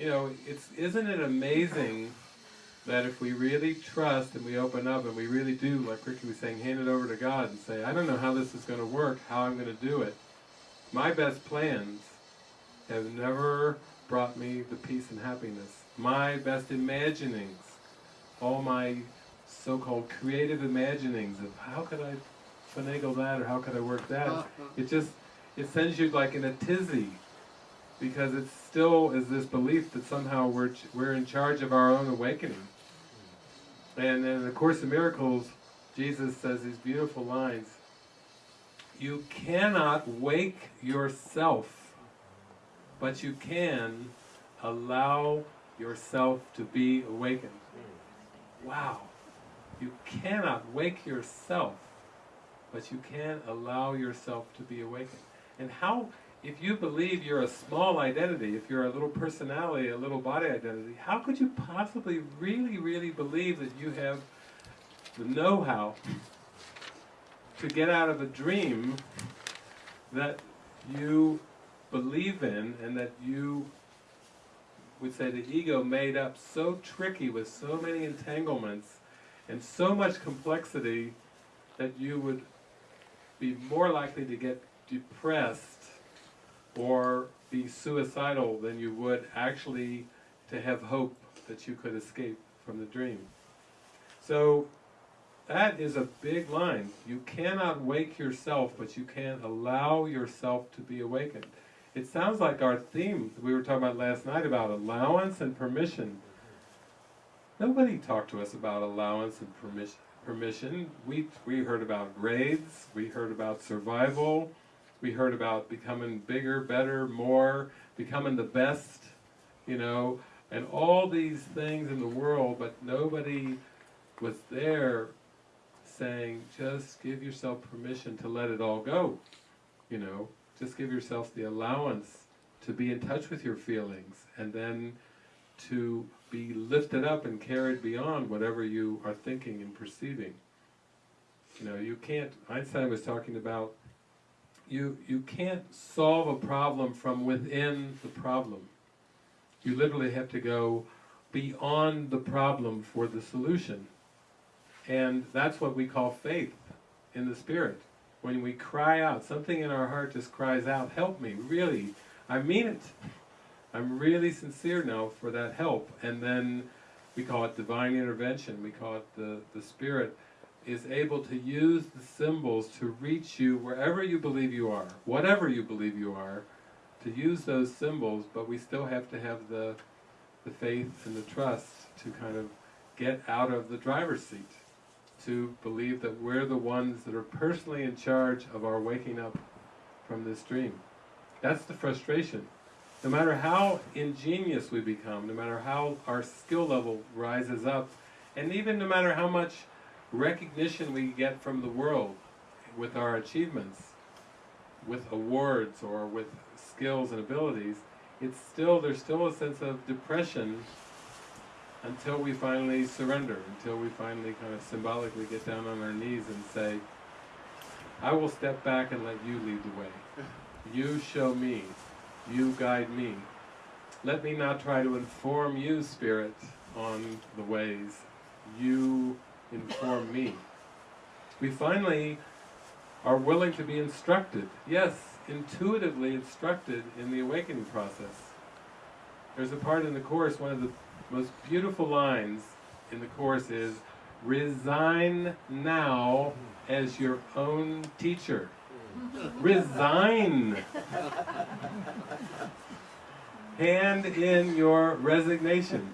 it's isn't it amazing that if we really trust and we open up and we really do, like Ricky was saying, hand it over to God and say, I don't know how this is going to work, how I'm going to do it. My best plans have never brought me the peace and happiness. My best imaginings, all my so-called creative imaginings of how could I finagle that or how could I work that, uh-huh. it just, it sends you like in a tizzy because it still is this belief that somehow we're, we're in charge of our own awakening. And in the Course in Miracles, Jesus says these beautiful lines, you cannot wake yourself, but you can allow yourself to be awakened. Wow! You cannot wake yourself, but you can allow yourself to be awakened. And how if you believe you're a small identity, if you're a little personality, a little body identity, how could you possibly really, really believe that you have the know-how to get out of a dream that you believe in and that you would say the ego made up so tricky with so many entanglements and so much complexity that you would be more likely to get depressed or be suicidal than you would actually to have hope that you could escape from the dream. So that is a big line. You cannot wake yourself, but you can allow yourself to be awakened. It sounds like our theme we were talking about last night about allowance and permission. Nobody talked to us about allowance and permission. Permission. We we heard about grades. We heard about survival. We heard about becoming bigger, better, more, becoming the best, you know, and all these things in the world, but nobody was there saying, just give yourself permission to let it all go, you know, just give yourself the allowance to be in touch with your feelings, and then to be lifted up and carried beyond whatever you are thinking and perceiving. You know, you can't, Einstein was talking about you, you can't solve a problem from within the problem. You literally have to go beyond the problem for the solution. And that's what we call faith in the Spirit. When we cry out, something in our heart just cries out, help me, really, I mean it. I'm really sincere now for that help. And then we call it divine intervention, we call it the, the Spirit is able to use the symbols to reach you wherever you believe you are, whatever you believe you are, to use those symbols, but we still have to have the, the faith and the trust to kind of get out of the driver's seat, to believe that we're the ones that are personally in charge of our waking up from this dream. That's the frustration. No matter how ingenious we become, no matter how our skill level rises up, and even no matter how much recognition we get from the world with our achievements, with awards or with skills and abilities, it's still, there's still a sense of depression until we finally surrender, until we finally kind of symbolically get down on our knees and say, I will step back and let you lead the way. You show me. You guide me. Let me not try to inform you, Spirit, on the ways. You inform me. We finally are willing to be instructed, yes, intuitively instructed in the awakening process. There's a part in the Course, one of the most beautiful lines in the Course is, resign now as your own teacher. Mm-hmm. Resign! Hand in your resignation.